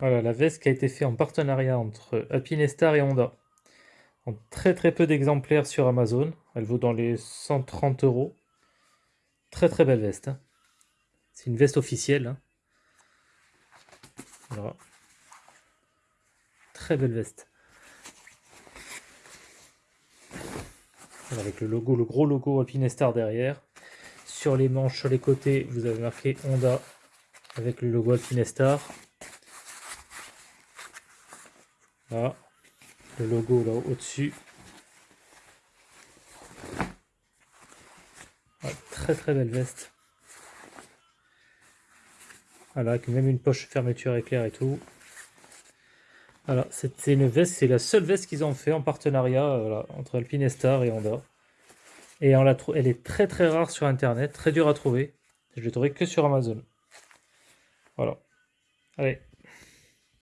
Voilà, la veste qui a été faite en partenariat entre Alpinestar et Honda. Très très peu d'exemplaires sur Amazon. Elle vaut dans les 130 euros. Très très belle veste. hein. C'est une veste officielle. hein. Très belle veste. Avec le logo, le gros logo Alpinestar derrière. Sur les manches, sur les côtés, vous avez marqué Honda avec le logo Alpinestar. Voilà. Le logo là au-dessus. Très très belle veste. Voilà, avec même une poche fermeture éclair et tout. Voilà, c'est une veste, c'est la seule veste qu'ils ont fait en partenariat euh, entre Alpinestar et Honda. Et on la trou- elle est très très rare sur internet, très dure à trouver. Je l'ai trouvée que sur Amazon. Voilà. Allez,